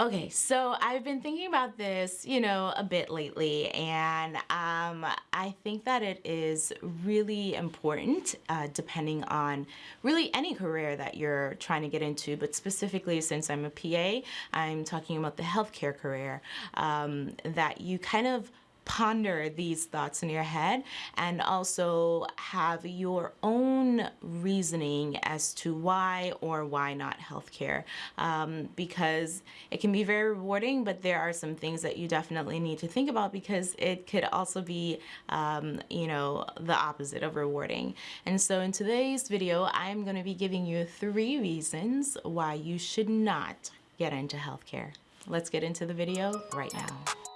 Okay, so I've been thinking about this, you know, a bit lately, and um, I think that it is really important, uh, depending on really any career that you're trying to get into, but specifically since I'm a PA, I'm talking about the healthcare career, um, that you kind of ponder these thoughts in your head and also have your own reasoning as to why or why not healthcare. Um, because it can be very rewarding but there are some things that you definitely need to think about because it could also be um, you know the opposite of rewarding. And so in today's video I'm going to be giving you three reasons why you should not get into healthcare. Let's get into the video right now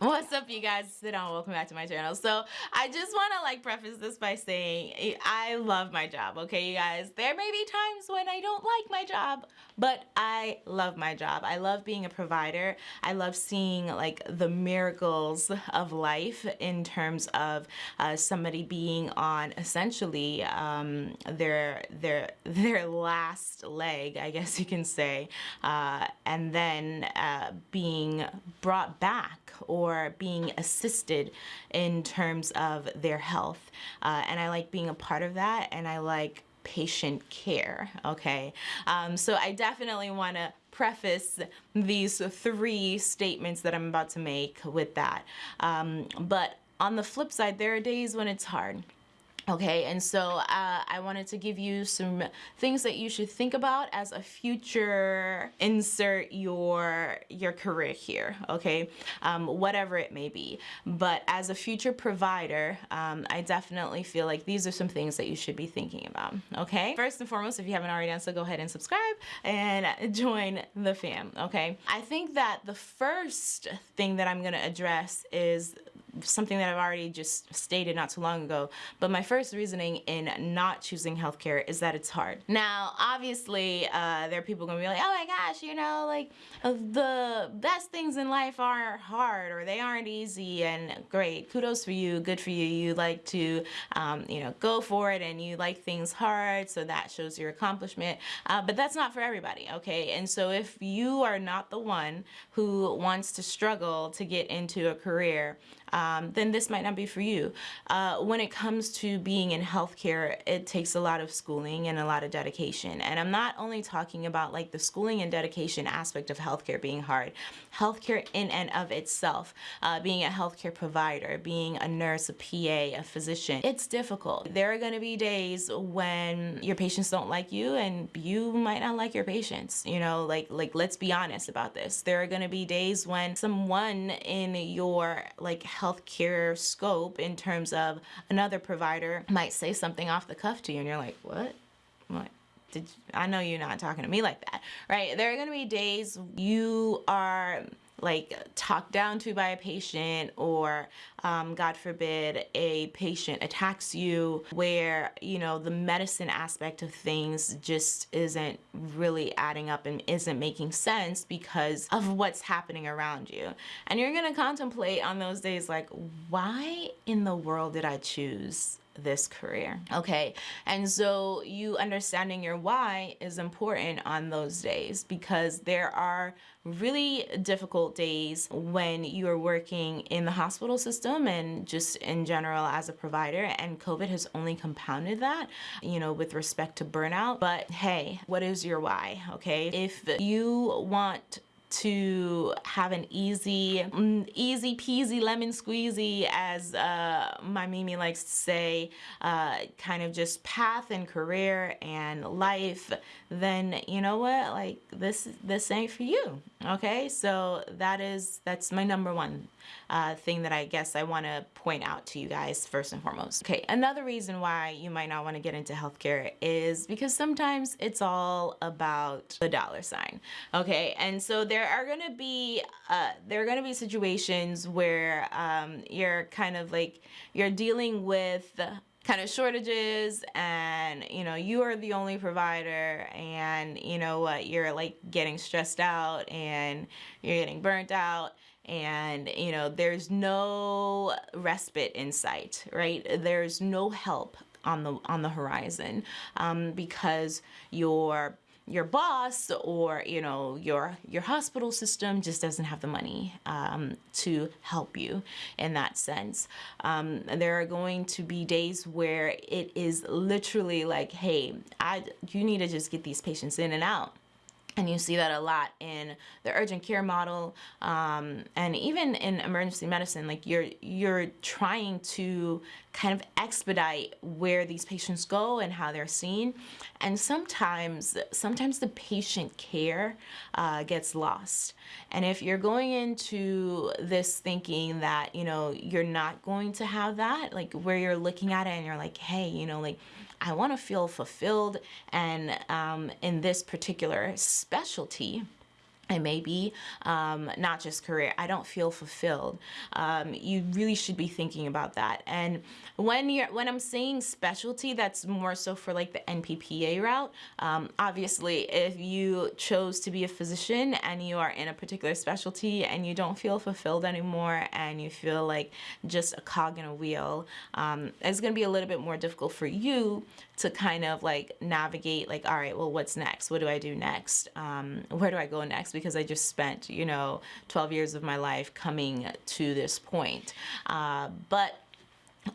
What's up you guys? Sit down. Welcome back to my channel. So I just want to like preface this by saying I love my job. Okay you guys. There may be times when I don't like my job but I love my job. I love being a provider. I love seeing like the miracles of life in terms of uh, somebody being on essentially um, their their their last leg I guess you can say uh, and then uh, being brought back or or being assisted in terms of their health. Uh, and I like being a part of that and I like patient care, okay? Um, so I definitely want to preface these three statements that I'm about to make with that. Um, but on the flip side, there are days when it's hard. Okay, and so uh, I wanted to give you some things that you should think about as a future insert your your career here, okay, um, whatever it may be. But as a future provider, um, I definitely feel like these are some things that you should be thinking about, okay? First and foremost, if you haven't already done so, go ahead and subscribe and join the fam, okay? I think that the first thing that I'm gonna address is something that I've already just stated not too long ago, but my first reasoning in not choosing healthcare is that it's hard. Now, obviously, uh, there are people gonna be like, oh my gosh, you know, like the best things in life aren't hard or they aren't easy and great, kudos for you, good for you. You like to, um, you know, go for it and you like things hard, so that shows your accomplishment, uh, but that's not for everybody, okay? And so if you are not the one who wants to struggle to get into a career, um, then this might not be for you. Uh, when it comes to being in healthcare, it takes a lot of schooling and a lot of dedication. And I'm not only talking about like the schooling and dedication aspect of healthcare being hard. Healthcare in and of itself, uh, being a healthcare provider, being a nurse, a PA, a physician, it's difficult. There are going to be days when your patients don't like you and you might not like your patients. You know, like, like let's be honest about this. There are going to be days when someone in your like healthcare scope in terms of another provider might say something off the cuff to you and you're like, what? What? Did I know you're not talking to me like that, right? There are going to be days you are like talked down to by a patient or um, God forbid a patient attacks you where you know the medicine aspect of things just isn't really adding up and isn't making sense because of what's happening around you. And you're gonna contemplate on those days like why in the world did I choose this career. Okay and so you understanding your why is important on those days because there are really difficult days when you are working in the hospital system and just in general as a provider and COVID has only compounded that you know with respect to burnout. But hey what is your why? Okay if you want to have an easy, mm, easy peasy lemon squeezy as uh, my Mimi likes to say, uh, kind of just path and career and life, then you know what, like this, this ain't for you, okay? So that is, that's my number one uh, thing that I guess I want to point out to you guys first and foremost. Okay, another reason why you might not want to get into healthcare is because sometimes it's all about the dollar sign. Okay, and so there are going to be uh, there are going to be situations where um, you're kind of like you're dealing with kind of shortages and you know you are the only provider and you know what you're like getting stressed out and you're getting burnt out and you know there's no respite in sight right? There's no help on the on the horizon um, because your your boss or you know your your hospital system just doesn't have the money um, to help you in that sense. Um, there are going to be days where it is literally like hey I you need to just get these patients in and out and you see that a lot in the urgent care model um, and even in emergency medicine like you're you're trying to kind of expedite where these patients go and how they're seen. And sometimes sometimes the patient care uh, gets lost. And if you're going into this thinking that you know you're not going to have that like where you're looking at it and you're like hey you know like I want to feel fulfilled and um, in this particular specialty it may be um, not just career i don't feel fulfilled. Um, you really should be thinking about that. And when you're when i'm saying specialty that's more so for like the nppa route um, obviously if you chose to be a physician and you are in a particular specialty and you don't feel fulfilled anymore and you feel like just a cog in a wheel um, it's to be a little bit more difficult for you to kind of like navigate like all right well what's next? What do i do next? Um, where do i go next because I just spent, you know, 12 years of my life coming to this point. Uh, but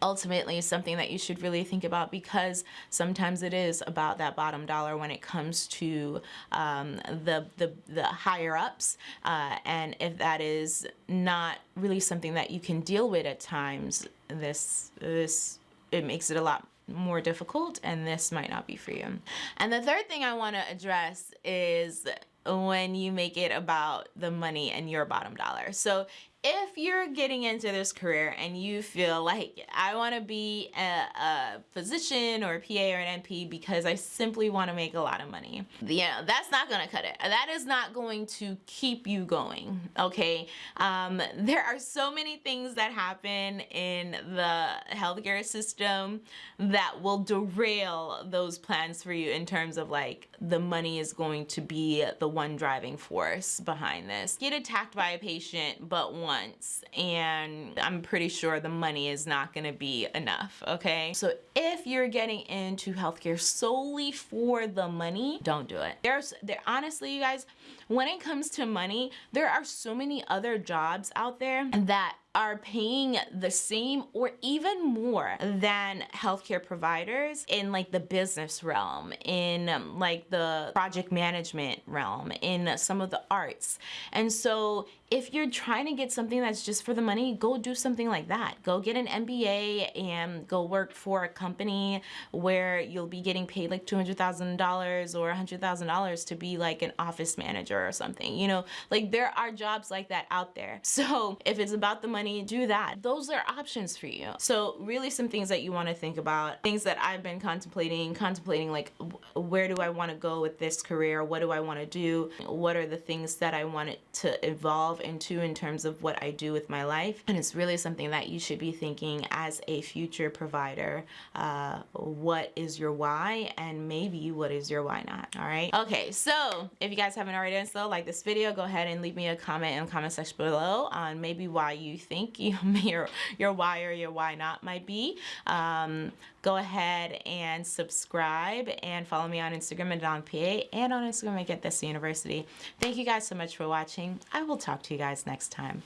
ultimately something that you should really think about because sometimes it is about that bottom dollar when it comes to um, the, the, the higher ups uh, and if that is not really something that you can deal with at times this this it makes it a lot more difficult and this might not be for you and the third thing I want to address is when you make it about the money and your bottom dollar. So if you're getting into this career and you feel like I want to be a, a, physician or a PA or an NP because I simply want to make a lot of money, yeah, that's not going to cut it. That is not going to keep you going, okay? Um, there are so many things that happen in the healthcare system that will derail those plans for you in terms of like the money is going to be the one driving force behind this. Get attacked by a patient, but one months and I'm pretty sure the money is not gonna be enough, okay? So if you're getting into healthcare solely for the money, don't do it. There's, there, honestly, you guys, when it comes to money, there are so many other jobs out there that are paying the same or even more than healthcare providers in like the business realm, in um, like the project management realm, in some of the arts. And so if you're trying to get something that's just for the money, go do something like that. Go get an MBA and go work for a company where you'll be getting paid like $200,000 or $100,000 to be like an office manager or something. You know, like there are jobs like that out there. So if it's about the money, do that. Those are options for you. So really some things that you want to think about, things that I've been contemplating, contemplating like where do I want to go with this career? What do I want to do? What are the things that I want it to evolve into in terms of what I do with my life? And it's really something that you should be thinking as a future provider. Uh, what is your why and maybe what is your why not? All right. Okay. So if you guys haven't already done so, like this video, go ahead and leave me a comment in the comment section below on maybe why you think you, your, your why or your why not might be. Um, go ahead and subscribe and follow me on Instagram at DonPA and on Instagram at Get This University. Thank you guys so much for watching. I will talk to you guys next time.